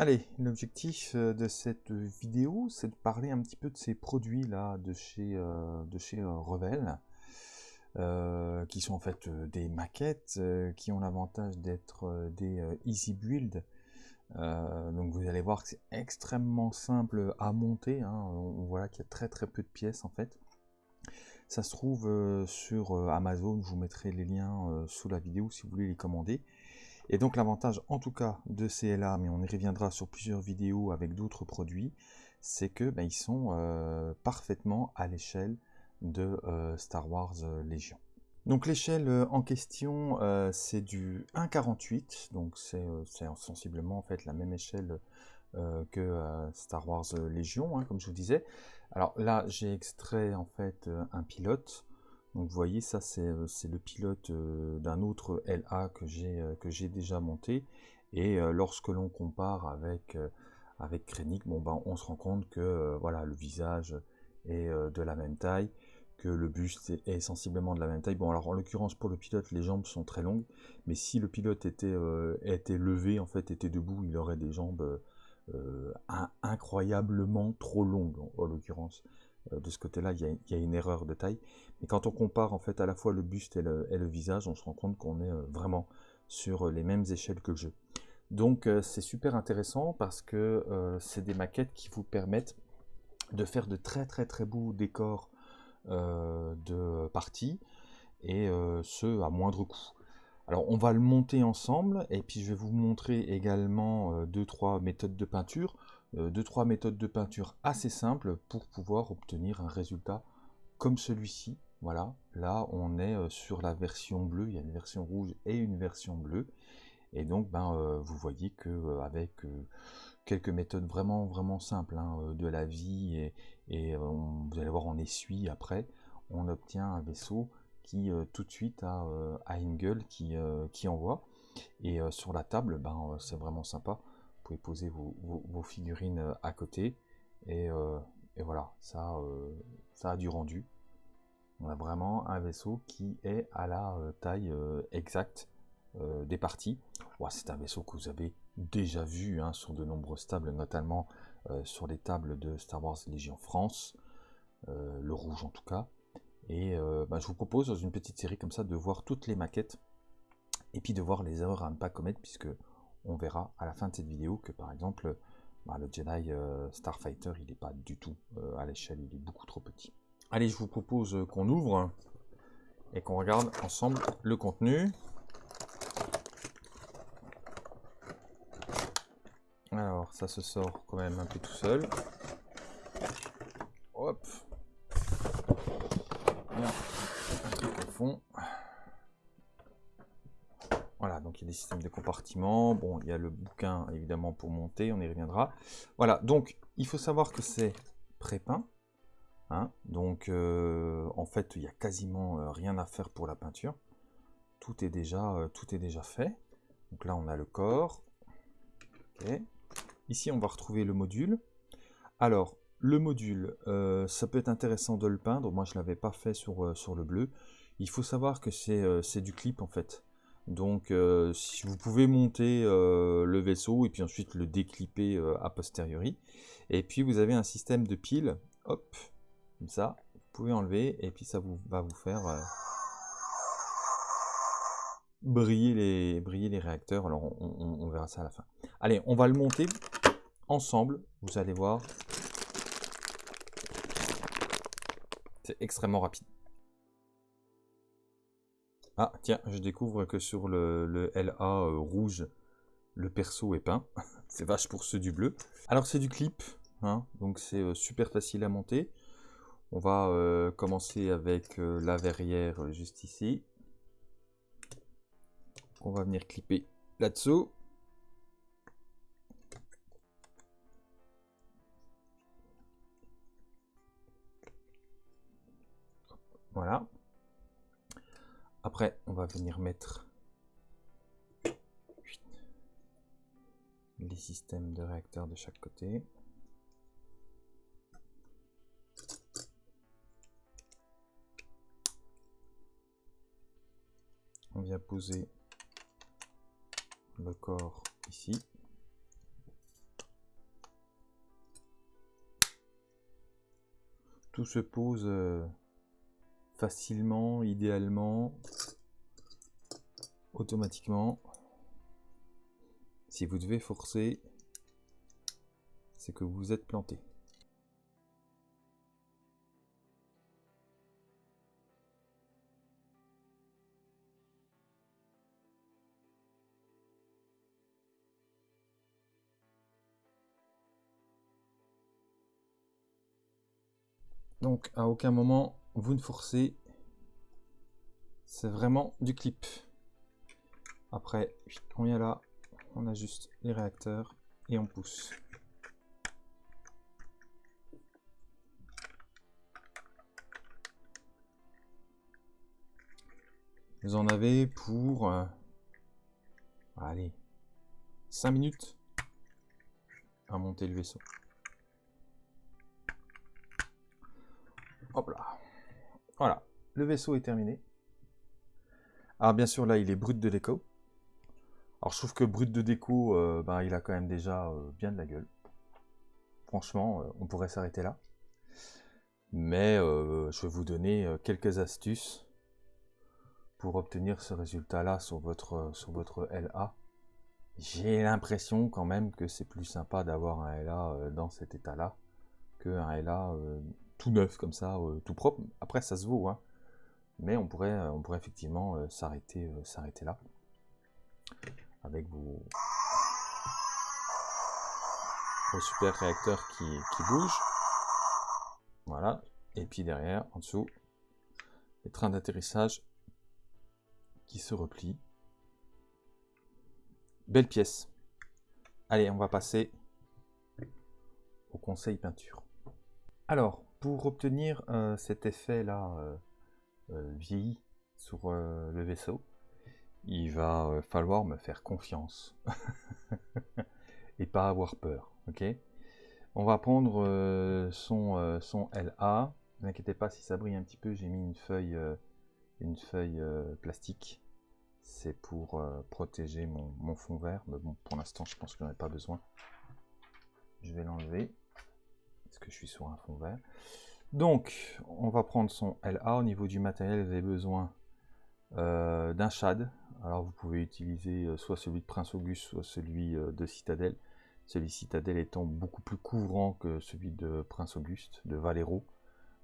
Allez, l'objectif euh, de cette vidéo, c'est de parler un petit peu de ces produits-là de chez, euh, de chez euh, Revel, qui sont en fait des maquettes, qui ont l'avantage d'être des easy build. donc vous allez voir que c'est extrêmement simple à monter, hein. on voit qu'il y a très très peu de pièces en fait. Ça se trouve sur Amazon, je vous mettrai les liens sous la vidéo si vous voulez les commander. Et donc l'avantage en tout cas de CLA, mais on y reviendra sur plusieurs vidéos avec d'autres produits, c'est que ben, ils sont euh, parfaitement à l'échelle de euh, Star Wars euh, Légion. Donc l'échelle en question c'est du 1.48, donc c'est sensiblement en fait la même échelle que Star Wars Légion, hein, comme je vous disais. Alors là j'ai extrait en fait un pilote, donc vous voyez, ça c'est euh, le pilote euh, d'un autre LA que j'ai euh, que j'ai déjà monté. Et lorsque l'on compare avec, avec Krennic, ben, on se rend compte que voilà, le visage est de la même taille, que le buste est, sensiblement de la même taille. Bon, alors en l'occurrence pour le pilote, les jambes sont très longues, mais si le pilote était levé, en fait, était debout, il aurait des jambes incroyablement trop longues, en l'occurrence. Euh, de ce côté-là, il, y, a une erreur de taille. Mais quand on compare en fait à la fois le buste et le, visage, on se rend compte qu'on est euh, vraiment sur euh, les mêmes échelles que le jeu. Donc c'est super intéressant parce que c'est des maquettes qui vous permettent de faire de très très très beaux décors de partie et ce à moindre coût. Alors on va le monter ensemble et puis je vais vous montrer également deux trois méthodes de peinture. Euh, deux trois méthodes de peinture assez simples pour pouvoir obtenir un résultat comme celui-ci. Voilà, là on est euh, sur la version bleue, il y a une version rouge et une version bleue. Et donc ben, euh, vous voyez que avec quelques méthodes vraiment vraiment simples hein, de la vie et, vous allez voir on essuie après, on obtient un vaisseau qui tout de suite a, a une gueule qui, envoie. Et sur la table, ben, c'est vraiment sympa poser vos, figurines euh, à côté. Euh, et, voilà, ça, euh, ça a du rendu. On a vraiment un vaisseau qui est à la taille exacte des parties. c'est un vaisseau que vous avez déjà vu hein, sur de nombreuses tables, notamment sur les tables de Star Wars Légion France, le rouge en tout cas. Et bah, je vous propose dans une petite série comme ça de voir toutes les maquettes et puis de voir les erreurs à ne pas commettre puisque on verra à la fin de cette vidéo que par exemple bah, le Jedi euh, Starfighter il n'est pas du tout euh, à l'échelle, il est beaucoup trop petit. Allez, je vous propose qu'on ouvre et qu'on regarde ensemble le contenu. Alors, ça se sort quand même un peu tout seul. Hop. Un peu au fond. Voilà, il y a des systèmes de compartiments. Bon, il y a le bouquin, évidemment, pour monter, on y reviendra. Voilà, donc il faut savoir que c'est pré-peint. Hein. donc, euh, en fait, il n'y a quasiment euh, rien à faire pour la peinture. Tout est déjà, euh, tout est déjà fait. Donc là, on a le corps. Ici, on va retrouver le module. Alors, le module, ça peut être intéressant de le peindre. Moi, je ne l'avais pas fait sur, sur le bleu. Il faut savoir que c'est du clip, en fait. Donc euh, si vous pouvez monter euh, le vaisseau et puis ensuite le déclipper euh, a posteriori. Et puis vous avez un système de piles, hop, comme ça, vous pouvez enlever et puis ça vous, va vous faire les, briller les réacteurs. Alors on, verra ça à la fin. Allez, on va le monter ensemble, vous allez voir. C'est extrêmement rapide. Ah, tiens, je découvre que sur le, LA euh, rouge, le perso est peint. c'est vache pour ceux du bleu. Alors, c'est du clip, hein, donc c'est euh, super facile à monter. On va euh, commencer avec la verrière juste ici. On va venir clipper là-dessous. Voilà. Après, on va venir mettre les systèmes de réacteurs de chaque côté. On vient poser le corps ici. Tout se pose euh, facilement, idéalement, automatiquement. Si vous devez forcer, c'est que vous êtes planté. Donc à aucun moment vous ne forcez. C'est vraiment du clip. Après, on vient là, on ajuste les réacteurs et on pousse. Vous en avez pour... Euh, allez, 5 minutes à monter le vaisseau. Hop là. Voilà, le vaisseau est terminé. Alors bien sûr là il est brut de déco. Alors je trouve que brut de déco, euh, ben, il a quand même déjà euh, bien de la gueule. Franchement, euh, on pourrait s'arrêter là. Mais je vais vous donner quelques astuces pour obtenir ce résultat-là sur votre, sur votre LA. J'ai l'impression quand même que c'est plus sympa d'avoir un LA dans cet état-là qu'un LA tout neuf comme ça, euh, tout propre. Après, ça se vaut, hein. mais on pourrait, euh, on pourrait effectivement euh, s'arrêter, s'arrêter là avec vos, super réacteurs qui, qui bougent. Voilà. Et puis derrière, en dessous, les trains d'atterrissage qui se replient. Belle pièce. Allez, on va passer au conseil peinture. Alors, pour obtenir euh, cet effet-là euh, euh, vieilli sur le vaisseau, il va falloir me faire confiance et pas avoir peur. Ok? On va prendre son, son LA. Ne vous inquiétez pas si ça brille un petit peu, j'ai mis une feuille, une feuille plastique. C'est pour protéger mon, mon, fond vert, mais bon, pour l'instant, je pense que j'en ai pas besoin. Je vais l'enlever que je suis sur un fond vert. Donc, on va prendre son LA. Au niveau du matériel, vous avez besoin euh, d'un shad. Alors, vous pouvez utiliser euh, soit celui de Prince Auguste, soit celui euh, de Citadel. Celui de Citadel étant beaucoup plus couvrant que celui de Prince Auguste, de Valero.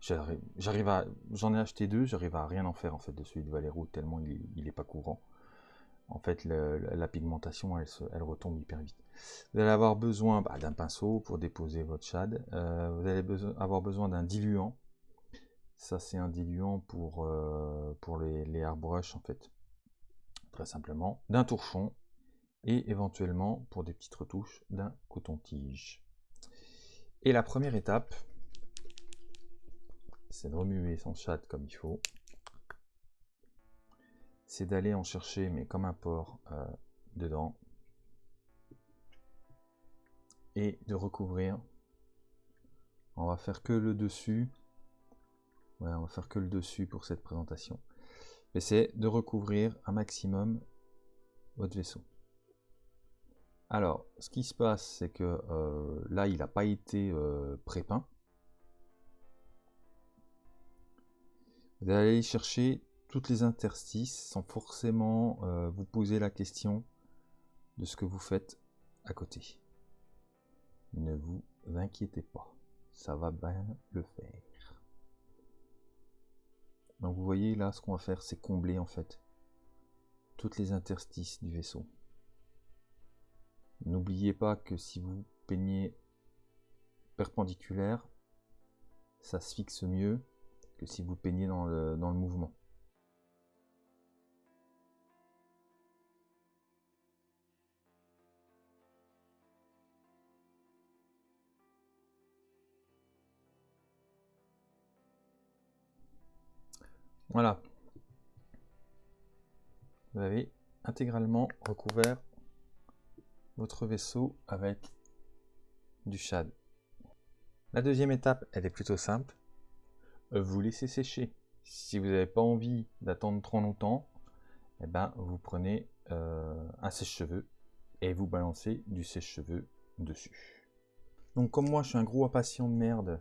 J'en ai acheté deux, j'arrive à rien en faire en fait de celui de Valero tellement il est pas couvrant en fait, la pigmentation, elle, retombe hyper vite. Vous allez avoir besoin bah, d'un pinceau pour déposer votre shad. Euh, vous allez avoir besoin d'un diluant. Ça, c'est un diluant pour, euh, les, les airbrush, en fait. Très simplement. D'un torchon. Et éventuellement, pour des petites retouches, d'un coton-tige. Et la première étape, c'est de remuer son shad comme il faut c'est d'aller en chercher, mais comme un porc, euh, dedans. Et de recouvrir. On va faire que le dessus. Ouais, on va faire que le dessus pour cette présentation. Mais c'est de recouvrir un maximum votre vaisseau. Alors, ce qui se passe, c'est que euh, là, il n'a pas été euh, pré-peint. Vous allez chercher toutes les interstices sans forcément euh, vous poser la question de ce que vous faites à côté. Ne vous inquiétez pas, ça va bien le faire. Donc vous voyez là, ce qu'on va faire, c'est combler en fait toutes les interstices du vaisseau. N'oubliez pas que si vous peignez perpendiculaire, ça se fixe mieux que si vous peignez dans le, dans le mouvement. Voilà. Vous avez intégralement recouvert votre vaisseau avec du shad. La deuxième étape, elle est plutôt simple. Vous laissez sécher. Si vous n'avez pas envie d'attendre trop longtemps, eh ben, vous prenez euh, un sèche-cheveux et vous balancez du sèche-cheveux dessus. Donc comme moi je suis un gros impatient de merde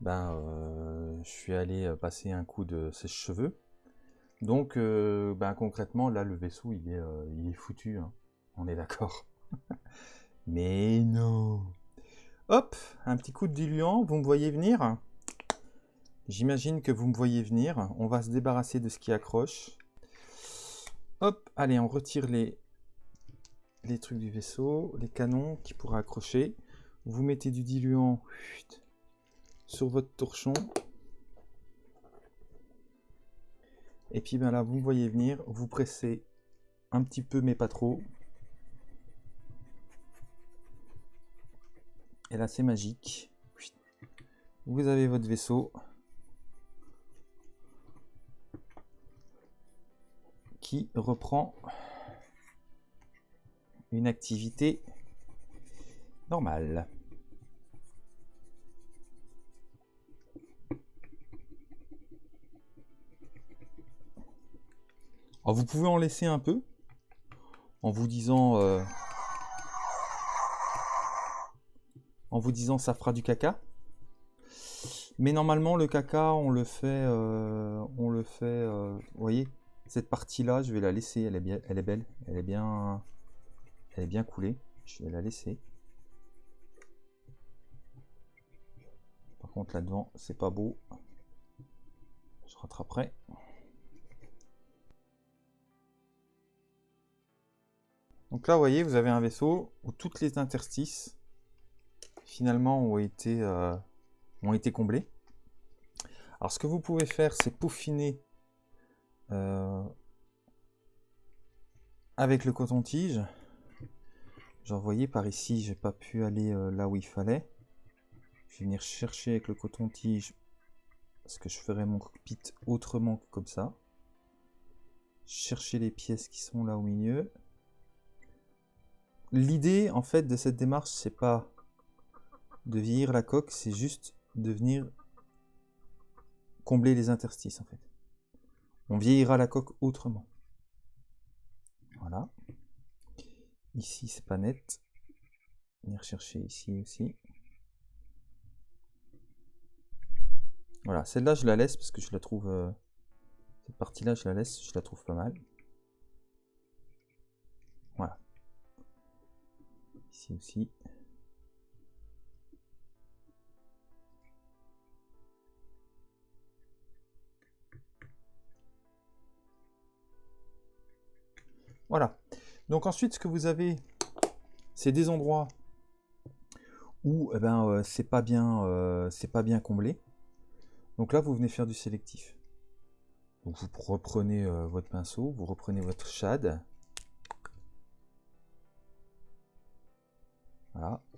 ben, euh, je suis allé passer un coup de sèche-cheveux. Donc, ben, concrètement, là, le vaisseau, il est, il est foutu. Hein. On est d'accord. Mais non. Hop, un petit coup de diluant, vous me voyez venir? J'imagine que vous me voyez venir. On va se débarrasser de ce qui accroche. Hop, allez, on retire les, les trucs du vaisseau, les canons qui pourraient accrocher. Vous mettez du diluant sur votre torchon. Et puis ben là, vous voyez venir, vous pressez un petit peu mais pas trop. Et là, c'est magique. Vous avez votre vaisseau. Qui reprend une activité normale. Vous pouvez en laisser un peu en vous disant euh, en vous disant ça fera du caca. Mais normalement le caca on le fait euh, on le fait euh, vous voyez cette partie là je vais la laisser elle est bien elle est belle elle est bien elle est bien coulée. Je vais la laisser. Par contre là devant c'est pas beau. Je rattraperai donc là vous voyez vous avez un vaisseau où toutes les interstices finalement ont été, euh, ont été comblés. Alors ce que vous pouvez faire, c'est peaufiner euh, avec le coton-tige. Genre, voyez, par ici, j'ai pas pu aller euh, là où il fallait. Je vais venir chercher avec le coton-tige parce que je ferai mon cockpit autrement que comme ça. Chercher les pièces qui sont là au milieu. L'idée, en fait, de cette démarche, c'est pas de vieillir la coque, c'est juste de venir combler les interstices en fait. On vieillira la coque autrement. Voilà. Ici, c'est pas net. Venir chercher ici aussi. Voilà, celle-là, je la laisse parce que je la trouve... Euh, cette partie-là, je la laisse, je la trouve pas mal. Aussi. Voilà. Donc ensuite, ce que vous avez, c'est des endroits où eh ben, euh, c'est pas, bien, euh, pas bien comblé. Donc là, vous venez faire du sélectif. Vous reprenez euh, votre pinceau, vous reprenez votre shad.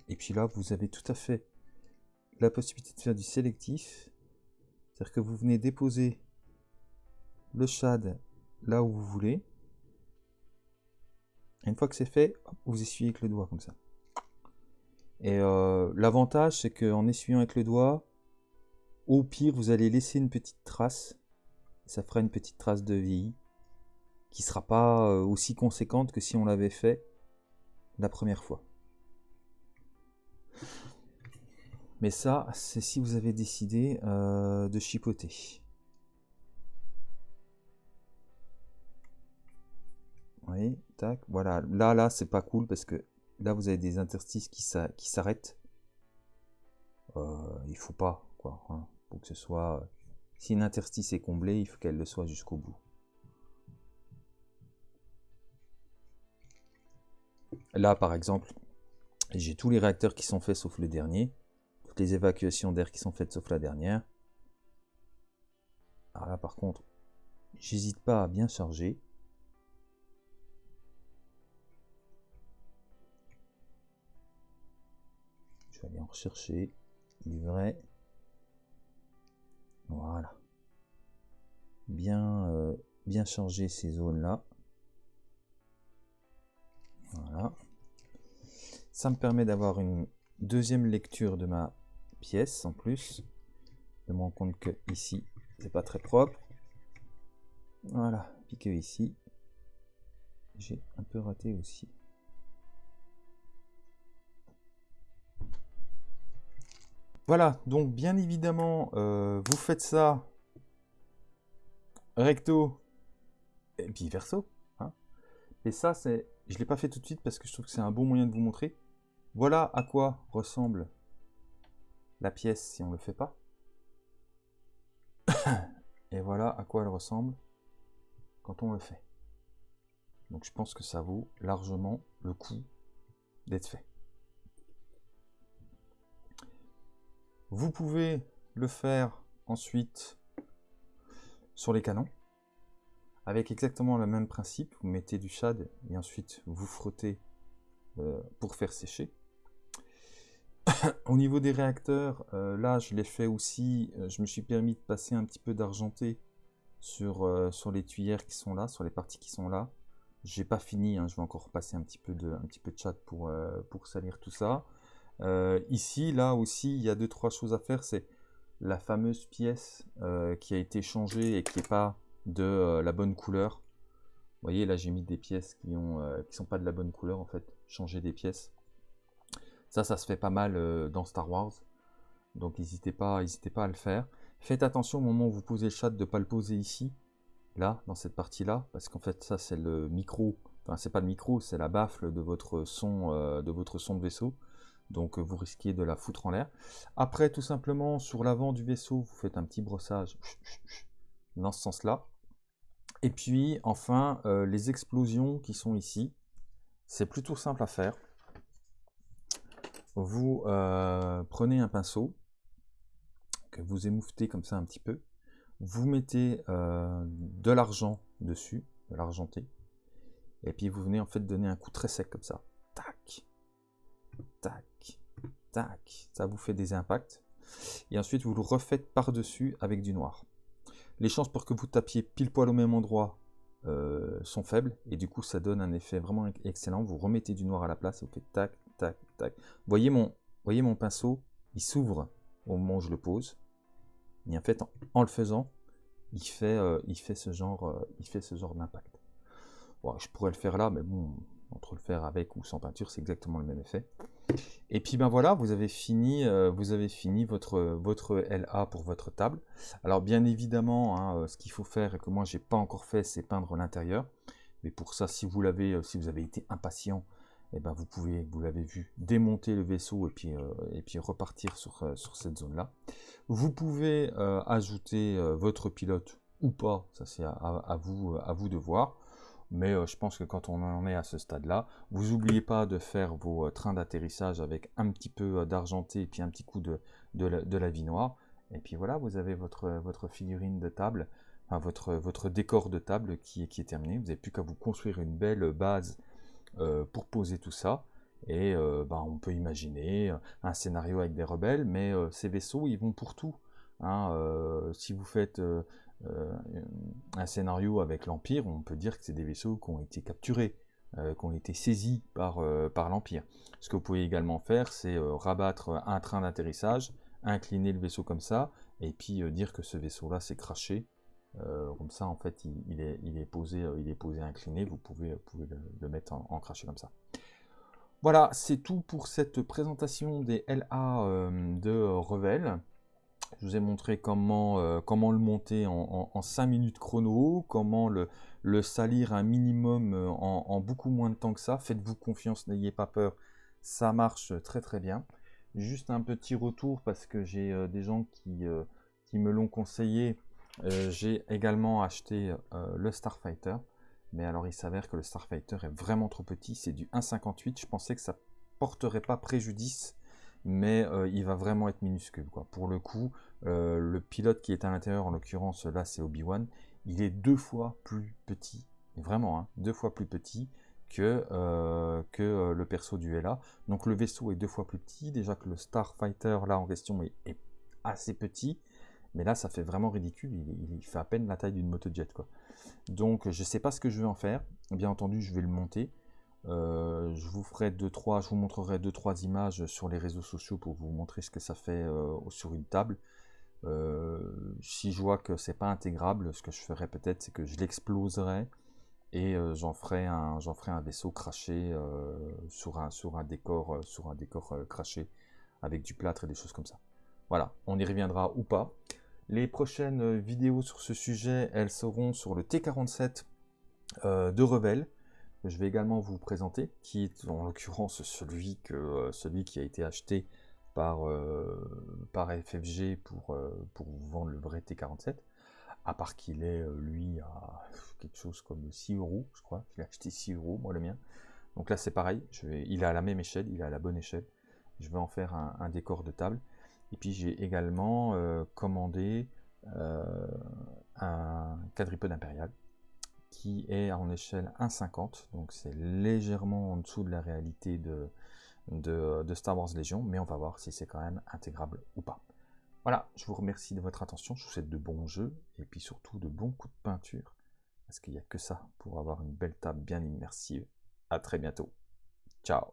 Et puis là, vous avez tout à fait la possibilité de faire du sélectif. C'est-à-dire que vous venez déposer le shad là où vous voulez une fois que c'est fait, vous essuyez avec le doigt comme ça. Et euh, l'avantage, c'est qu'en essuyant avec le doigt, au pire, vous allez laisser une petite trace. Ça fera une petite trace de vie qui sera pas euh, aussi conséquente que si on l'avait fait la première fois. Mais ça, c'est si vous avez décidé euh, de chipoter. Oui, tac, voilà. Là, là, c'est pas cool parce que là, vous avez des interstices qui s'arrêtent. Euh, il faut pas, quoi. Hein, pour que ce soit... Si une interstice est comblée, il faut qu'elle le soit jusqu'au bout. Là, par exemple, j'ai tous les réacteurs qui sont faits sauf le dernier. Toutes les évacuations d'air qui sont faites sauf la dernière. Alors là, par contre, j'hésite pas à bien charger. aller en rechercher vrai Voilà. Bien, euh, bien charger ces zones-là. Voilà. Ça me permet d'avoir une deuxième lecture de ma pièce en plus. Je me rends compte que ici, c'est pas très propre. Voilà. Puis que ici, j'ai un peu raté aussi. Voilà, donc bien évidemment, euh, vous faites ça recto et puis verso. Hein. Et ça, c'est, je ne l'ai pas fait tout de suite parce que je trouve que c'est un bon moyen de vous montrer. Voilà à quoi ressemble la pièce si on ne le fait pas. Et voilà à quoi elle ressemble quand on le fait. Donc je pense que ça vaut largement le coup d'être fait. Vous pouvez le faire ensuite sur les canons avec exactement le même principe. Vous mettez du shad et ensuite vous frottez euh, pour faire sécher. Au niveau des réacteurs, euh, là je l'ai fait aussi, euh, je me suis permis de passer un petit peu d'argenté sur, sur les tuyères qui sont là, sur les parties qui sont là. J'ai pas fini, hein, je vais encore passer un petit peu de, chat pour, pour salir tout ça. Euh, ici, là aussi, il y a deux, trois choses à faire. C'est la fameuse pièce euh, qui a été changée et qui n'est pas de euh, la bonne couleur. Vous voyez, là, j'ai mis des pièces qui ne qui sont pas de la bonne couleur, en fait. Changer des pièces. Ça, ça se fait pas mal dans Star Wars. Donc, n'hésitez pas, pas à le faire. Faites attention au moment où vous posez le chat de ne pas le poser ici, là, dans cette partie-là, parce qu'en fait, ça, c'est le micro. Enfin, c'est pas le micro, c'est la baffle de votre son, de votre son de vaisseau donc euh, vous risquez de la foutre en l'air. Après, tout simplement, sur l'avant du vaisseau, vous faites un petit brossage dans ce sens-là. Et puis, enfin, euh, les explosions qui sont ici, c'est plutôt simple à faire. Vous euh, prenez un pinceau, que vous émouvetez comme ça un petit peu, vous mettez de l'argent dessus, de l'argenté, et puis vous venez en fait donner un coup très sec comme ça. Tac, tac, tac, ça vous fait des impacts. Et ensuite, vous le refaites par-dessus avec du noir. Les chances pour que vous tapiez pile poil au même endroit euh, sont faibles, et du coup, ça donne un effet vraiment excellent. Vous remettez du noir à la place, et vous faites tac, Voyez mon, voyez mon pinceau, il s'ouvre au moment où je le pose. Et en fait, en, le faisant, il fait, euh, ce genre, euh, il fait ce genre d'impact. je pourrais le faire là, mais bon, entre le faire avec ou sans peinture, c'est exactement le même effet. Et puis ben voilà, vous avez fini, euh, vous avez fini votre, LA pour votre table. Alors bien évidemment, hein, ce qu'il faut faire et que moi j'ai pas encore fait, c'est peindre l'intérieur. Mais pour ça, si vous l'avez, si vous avez été impatient, eh ben vous pouvez, vous l'avez vu, démonter le vaisseau et puis, et puis repartir sur, sur cette zone-là. Vous pouvez ajouter votre pilote ou pas, ça c'est à, vous, à vous de voir. Mais euh, je pense que quand on en est à ce stade-là, vous n'oubliez pas de faire vos euh, trains d'atterrissage avec un petit peu euh, d'argenté et puis un petit coup de, de, la, vie noire. Et puis voilà, vous avez votre, votre figurine de table, votre, votre décor de table qui, qui est terminé. Vous n'avez plus qu'à vous construire une belle base pour poser tout ça. Et bah, on peut imaginer un scénario avec des rebelles, mais ces vaisseaux, ils vont pour tout. Hein, si vous faites euh, un scénario avec l'Empire, on peut dire que c'est des vaisseaux qui ont été capturés, euh, qui ont été saisis par, euh, par l'Empire. Ce que vous pouvez également faire, c'est rabattre un train d'atterrissage, incliner le vaisseau comme ça, et puis dire que ce vaisseau-là s'est craché. Comme ça, en fait, il, est, posé, il est posé incliné, vous pouvez, le, mettre en, craché comme ça. Voilà, c'est tout pour cette présentation des LA de Revel. Je vous ai montré comment, euh, comment le monter en, 5 minutes chrono, comment le, salir un minimum euh, en, beaucoup moins de temps que ça. Faites-vous confiance, n'ayez pas peur, ça marche très très bien. Juste un petit retour parce que j'ai euh, des gens qui me l'ont conseillé. J'ai également acheté le Starfighter. Mais alors il s'avère que le Starfighter est vraiment trop petit, c'est du 1.58. Je pensais que ça porterait pas préjudice mais euh, il va vraiment être minuscule. Pour le coup, euh, le pilote qui est à l'intérieur, en l'occurrence là c'est Obi-Wan, il est deux fois plus petit, vraiment hein, deux fois plus petit que, euh, que le perso du LA. Donc le vaisseau est deux fois plus petit, déjà que le Starfighter là en question est, assez petit, mais là ça fait vraiment ridicule, il, fait à peine la taille d'une motojet. Quoi. Donc je ne sais pas ce que je vais en faire, bien entendu je vais le monter, euh, je vous ferai deux trois, je vous montrerai deux trois images sur les réseaux sociaux pour vous montrer ce que ça fait euh, sur une table. Euh, si je vois que c'est pas intégrable, ce que je ferai peut-être, c'est que je l'exploserai et j'en ferai un, j'en ferai un vaisseau craché sur un sur un décor sur un décor craché avec du plâtre et des choses comme ça. Voilà, on y reviendra ou pas. Les prochaines vidéos sur ce sujet, elles seront sur le T47 de Revel, que je vais également vous présenter, qui est en l'occurrence celui, celui qui a été acheté par, FFG pour, vous vendre le vrai T47 à part qu'il est, lui, à quelque chose comme 6 euros, je crois. Je l'ai acheté 6 euros, moi, le mien. Donc là, c'est pareil. Il est à la même échelle, il est à la bonne échelle. Je vais en faire un, décor de table. Et puis j'ai également euh, commandé euh, un quadripode impérial qui est en échelle 1,50, donc c'est légèrement en dessous de la réalité de, de, Star Wars Légion, mais on va voir si c'est quand même intégrable ou pas. Voilà, je vous remercie de votre attention, je vous souhaite de bons jeux, et puis surtout de bons coups de peinture, parce qu'il n'y a que ça pour avoir une belle table bien immersive. À très bientôt. Ciao